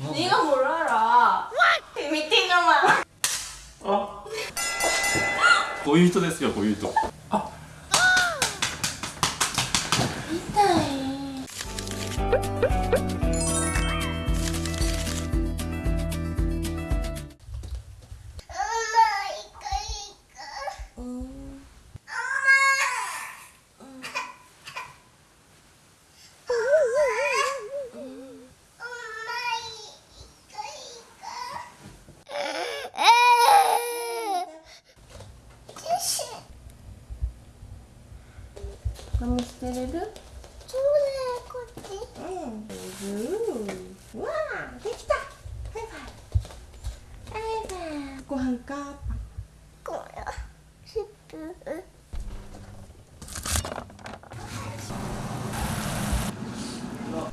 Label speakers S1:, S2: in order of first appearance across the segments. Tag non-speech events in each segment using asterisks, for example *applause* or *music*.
S1: 네가 뭘 알 아? 미팅가만 어? 고유히됐어요
S2: 고유히아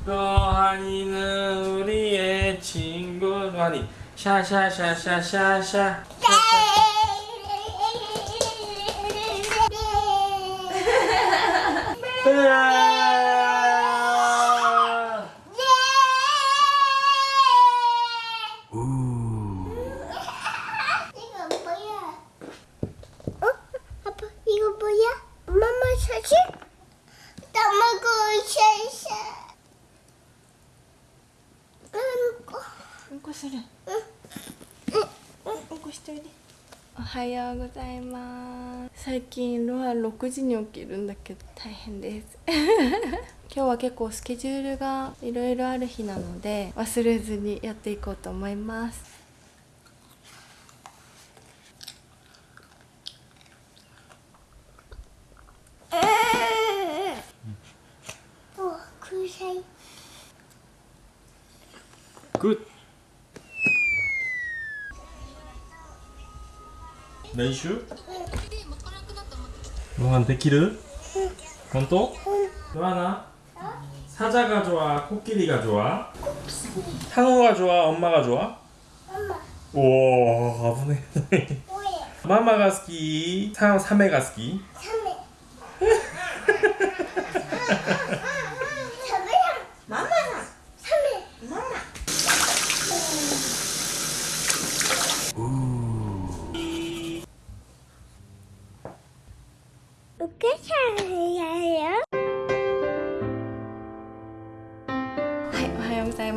S3: 로하니는 우리의 친구 로하니 샤샤샤샤샤샤
S1: はようございます。最近ロア6時に起きるんだけど大変です。*laughs* 今日は結構スケジュールがいろいろある日なので忘れずにやっていこうと思います。
S3: 練習? 로한 데키르? 본또? 로하나? 사자가 좋아? 코끼리가 좋아? 상어가 좋아? 엄마가 좋아?
S2: 엄마
S3: 오 아프네
S2: 뭐야?
S3: 마마가 스키 사, 사메가 스키
S2: サメ *laughs*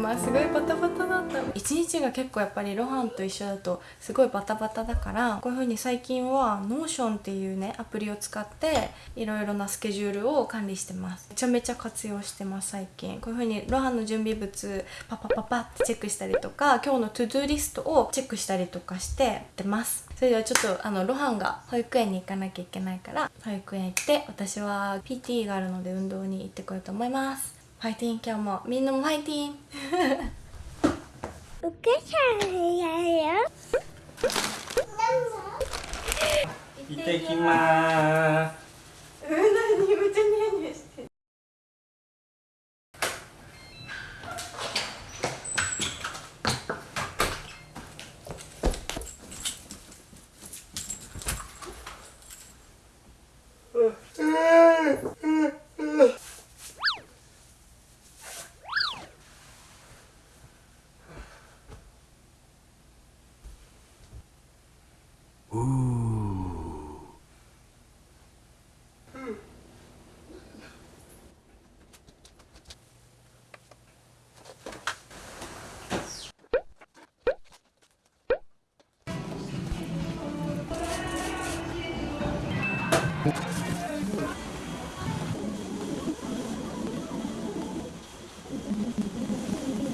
S1: ます。すごいバタバタだった。一日が結構やっぱりロハンと一緒だとすごいバタバタだから、こういう風に最近は Notion っていうね、アプリを使っていろいろなスケジュールを管理してます。めちゃめちゃ活用してます、最近。こういう風にロハンの準備物パパパパってチェックしたりとか、今日のトゥドゥリストをチェックしたりとかしてやってます。それではちょっとあのロハンが保育園に行かなきゃいけないから、保育園行って私は PT があるので運動に行ってこようと思います。ファイティン今日もみんなもファイティン。
S2: お母さんやよ。
S3: 行ってきまーす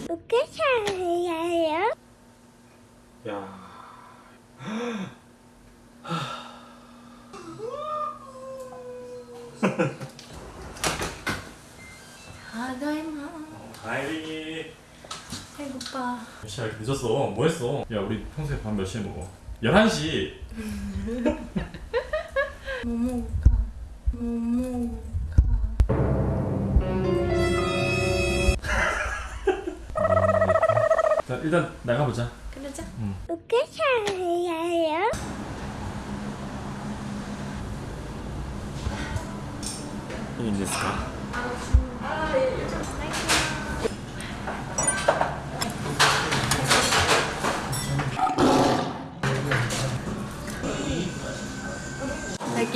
S2: 어떻게 잘해요?
S3: 야.
S1: 다다이마.
S3: 다이.
S1: 배고파.
S3: 몇 시야? 늦었어. 뭐 했어? 야, 우리 평소에 밤 몇 시에 먹어? 11시. *laughs*
S1: 뭐 먹을까? 뭐 먹을까?
S3: 자 일단 나가보자
S1: 그러자
S2: お母さんやよ
S3: いいんですか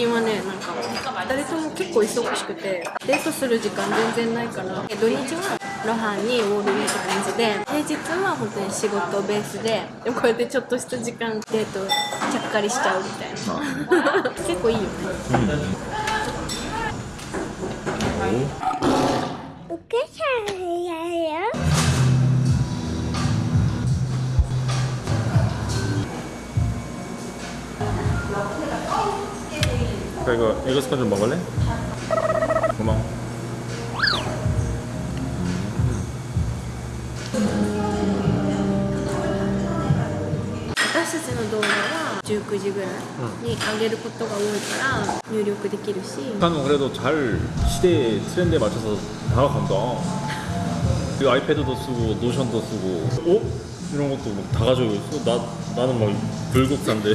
S1: 近はねなんか2人とも結構忙しくてデートする時間全然ないから土日は露伴にウォールウィーって感じで平日は本当に仕事ベースででもこうやってちょっとした時間デートちゃっかりしちゃうみたいな。結構いいよね。
S2: お母さんやるよ
S3: 그러니까 이거 에그 스콘 좀 먹을래? 고마워.
S1: 私たちの動画は19時ぐらいに上げることが多いから入力できるし
S3: 북한은 그래도 잘 시대 트렌드에 맞춰서 다가간다. 그 아이패드도 쓰고 노션도 쓰고 어? 이런 것도 막 다 가지고 있어. 나 나는 막 불국사인데.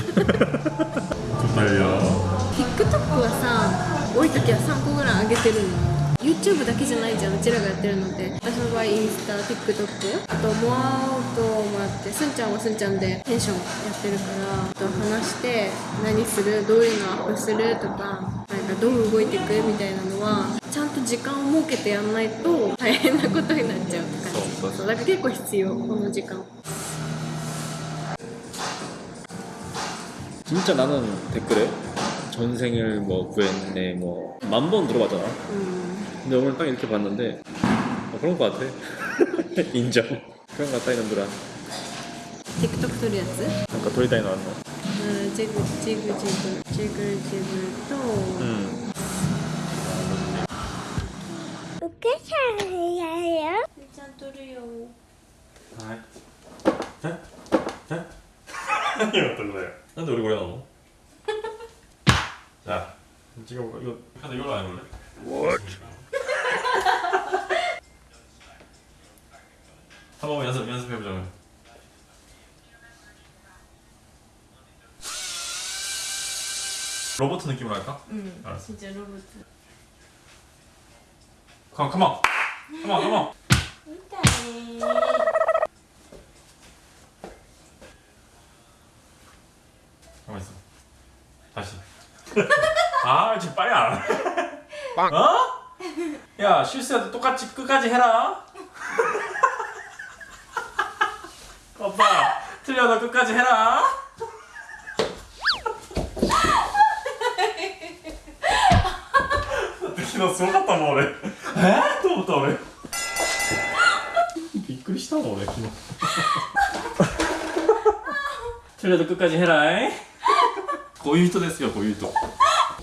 S3: 정말요. *laughs*
S1: TikTok はさ多い時は3個ぐらい上げてるの YouTube だけじゃないじゃんうちらがやってるのって私の場合インスタ TikTok あとモアウトもあってすんちゃんはすんちゃんでテンションやってるからあと話して何するどういうのアップするとかなんかどう動いていくみたいなのはちゃんと時間を設けてやんないと大変なことになっちゃうって感じ
S3: そうそう
S1: だから結構必要この時間
S3: 진짜 나는 댓글에 전생을 뭐 구했네 뭐 만 번 들어봤잖아 근데 오늘 딱 이렇게 봤는데 어, 그런 거 같아 *laughs* 인정 그런 거 같다 이놈들아
S1: 틱톡 소리였지?
S3: 아까 돌이다니
S1: 나왔나? 아 지글 지글 지글 지글 지글 또
S3: 음.
S2: 어떻게 잘해요?
S1: 일단 뚫으려고 아,
S3: 자, 자. *laughs* 이거 떨려요. 근데 우리 고래 나오 찍어볼까? 뭐 이거 카드 이걸로 안 해볼래? What? *laughs* 한번 연습, 연습해보자. 로봇 느낌으로 할까?
S1: 응
S3: 알았어 진짜
S1: 로봇
S3: 컴온 컴온 컴온 컴온 지금 빨리 안. 해. 어? 야, 실수해도 똑같이 끝까지 해라. *laughs* 오빠, 틀려도 끝까지 해라. 특히 너すごかったもん俺えー、と思った俺びっくりしたもん俺昨日 틀려도 끝까지 해라 이. こういう人ですよこういう人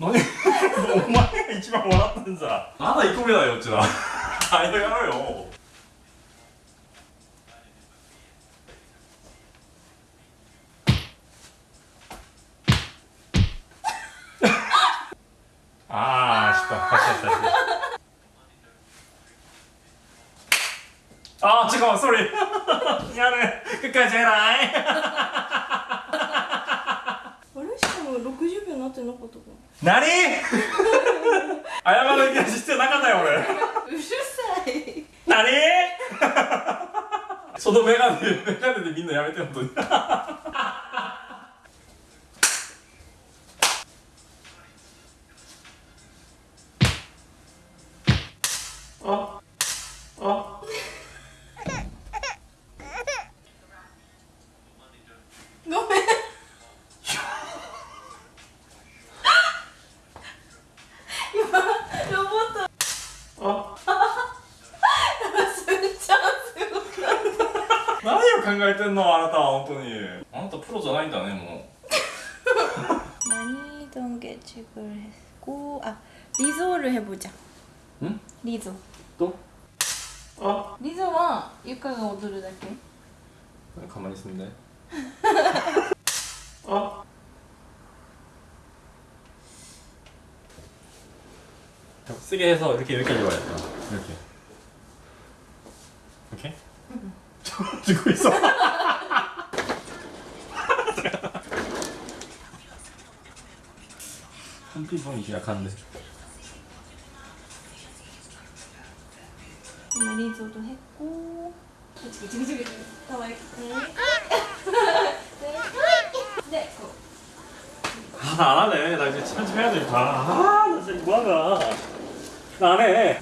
S3: 何？お前が一番笑ってんさまだ1個目だよ *laughs* っ *laughs* ちだ早やろうよああ失敗走った走ったああ違うそれやる。くっかいじゃ
S1: ない。*laughs* しかも60秒になってなかったか
S3: 何？謝る必要なかったよ俺。
S1: うるさい。
S3: 何？*laughs* そのメガネメガネでみんなやめて本当 *laughs* あ
S1: 리조를 했고 아 리조를 해보자
S3: 응?
S1: 리조
S3: 또? 어?
S1: 리조와 유카가 오도를 할게 아,
S3: 가만히 있으면 돼 *laughs* 어? 쓰게 해서 이렇게 여기까지 와야 돼 이렇게 이렇게? 응. *laughs* 들고 있어 한피봉이 약한데
S1: 매니저도 했고. 그치 그치 그치 그치 더 했고 네
S3: 아나 안하네. 나 이제 편집해야 되겠다. 아나 진짜 뭐하나 나 안해.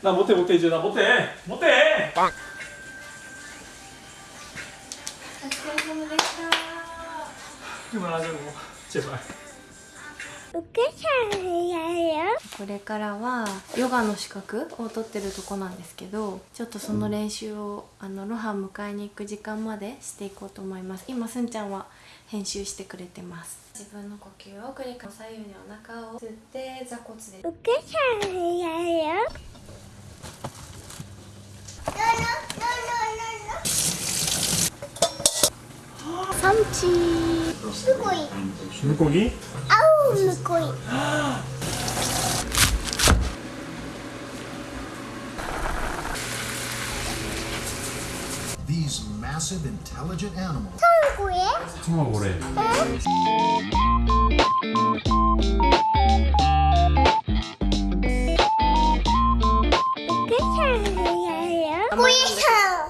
S3: 나 못해 못해 이제. 나 못해. 못해.
S2: 빵. イ
S1: これからはヨガの資格を取ってるとこなんですけどちょっとその練習をあのロハ迎えに行く時間までしていこうと思います。今すんちゃんは編集してくれてます。自分の呼吸を繰り返す。左右にお腹を吸って座骨で。
S2: む
S3: こぎ？あ
S2: おむこ
S4: ぎ
S2: これ。卵これ、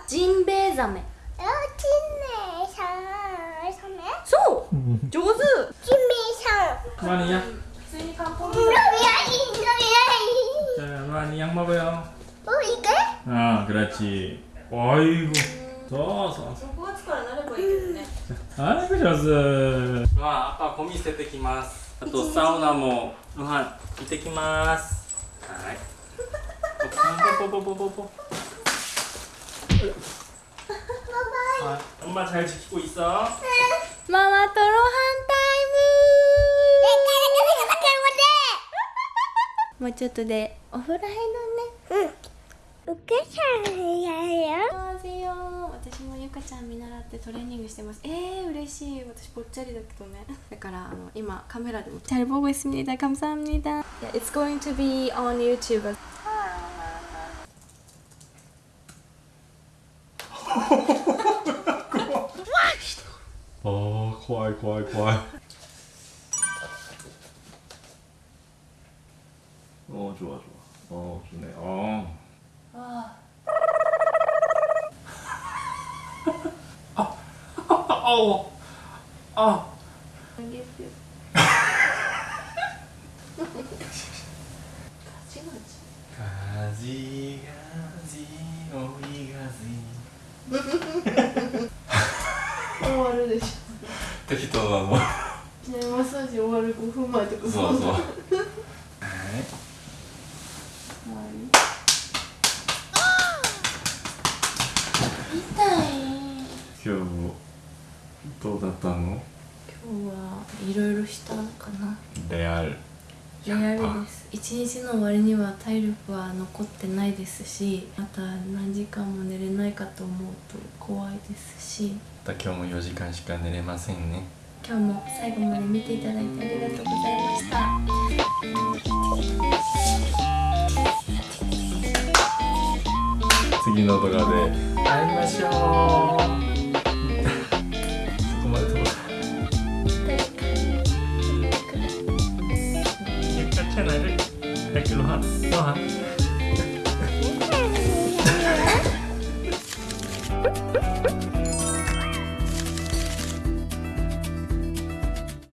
S1: ジンベエザメ。
S2: 조수! 김미성!
S3: 루안이야?
S2: 루안이 루안이
S3: 자 루안이 약 먹어요.
S2: 어 이게?
S3: 아 그렇지. 아이고 좋았어 아이고 좋았어. 루안 아빠 고미 세트 기마스. 또 사우나 뭐 루안 이때 기마스. 아이. 뽀뽀뽀뽀뽀뽀. 아, 엄마 잘 지키고 있어?
S1: 응 ママトロハンタイムもうちょっとでお風呂入るね。
S2: うん。うよ。
S1: どうよ私もゆかちゃん見習ってトレーニングしてます。えー嬉しい。私ぽっちゃりだけどね。だからあの今カメラでもチャルボーイスミニダカム It's going to be on YouTube.
S3: 怖い怖い어 좋아 좋아 어 좋네 어 아. *laughs* 아. 아. 아. 아.
S1: 痛い
S3: 今日どうだったの？
S1: 今日はいろいろしたかな
S3: レアル。
S1: レアルです一日の終わりには体力は残ってないですしまた何時間も寝れないかと思うと怖いですし
S3: また今日も4時間しか寝れませんね。
S1: 今日も最後まで見ていただいてありがとうございました
S3: 次の動画で会いましょう。